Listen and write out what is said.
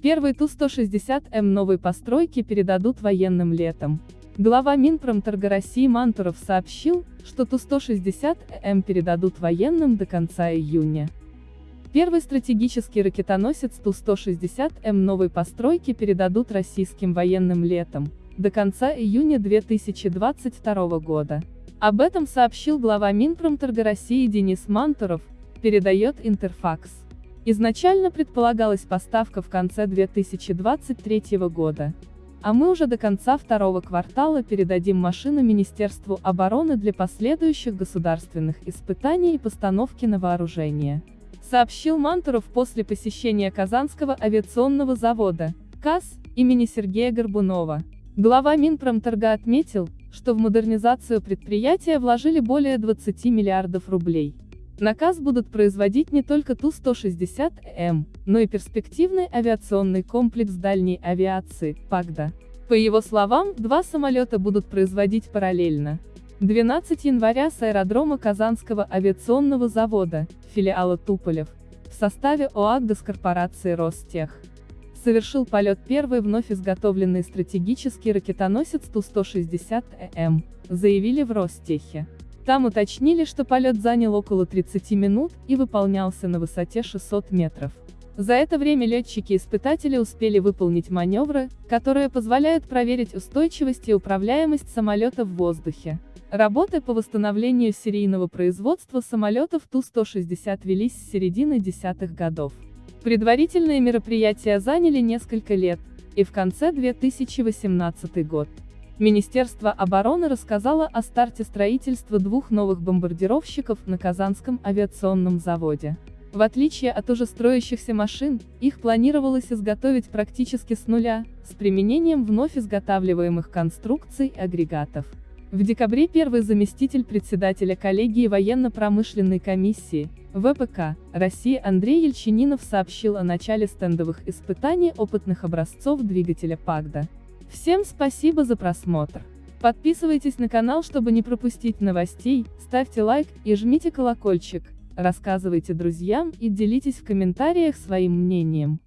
Первый Ту-160М новой постройки передадут военным летом. Глава Минпромторга России Мантуров сообщил, что Ту-160М передадут военным до конца июня. Первый стратегический ракетоносец Ту-160М новой постройки передадут российским военным летом, до конца июня 2022 года. Об этом сообщил глава Минпромторга России Денис Мантуров, передает Интерфакс. Изначально предполагалась поставка в конце 2023 года. А мы уже до конца второго квартала передадим машину Министерству обороны для последующих государственных испытаний и постановки на вооружение сообщил Мантуров после посещения Казанского авиационного завода, КАЗ, имени Сергея Горбунова. Глава Минпромторга отметил, что в модернизацию предприятия вложили более 20 миллиардов рублей. Наказ будут производить не только Ту-160М, но и перспективный авиационный комплекс дальней авиации, ПАГДА. По его словам, два самолета будут производить параллельно. 12 января с аэродрома Казанского авиационного завода, филиала Туполев, в составе ОАГ корпорации Ростех. Совершил полет первый вновь изготовленный стратегический ракетоносец Ту-160М, заявили в Ростехе. Там уточнили, что полет занял около 30 минут и выполнялся на высоте 600 метров. За это время летчики-испытатели успели выполнить маневры, которые позволяют проверить устойчивость и управляемость самолета в воздухе. Работы по восстановлению серийного производства самолетов Ту-160 велись с середины десятых годов. Предварительные мероприятия заняли несколько лет, и в конце 2018 год. Министерство обороны рассказало о старте строительства двух новых бомбардировщиков на Казанском авиационном заводе. В отличие от уже строящихся машин, их планировалось изготовить практически с нуля, с применением вновь изготавливаемых конструкций и агрегатов. В декабре первый заместитель председателя коллегии военно-промышленной комиссии, ВПК, России Андрей Ельчининов сообщил о начале стендовых испытаний опытных образцов двигателя ПАГДА. Всем спасибо за просмотр. Подписывайтесь на канал, чтобы не пропустить новостей, ставьте лайк и жмите колокольчик, рассказывайте друзьям и делитесь в комментариях своим мнением.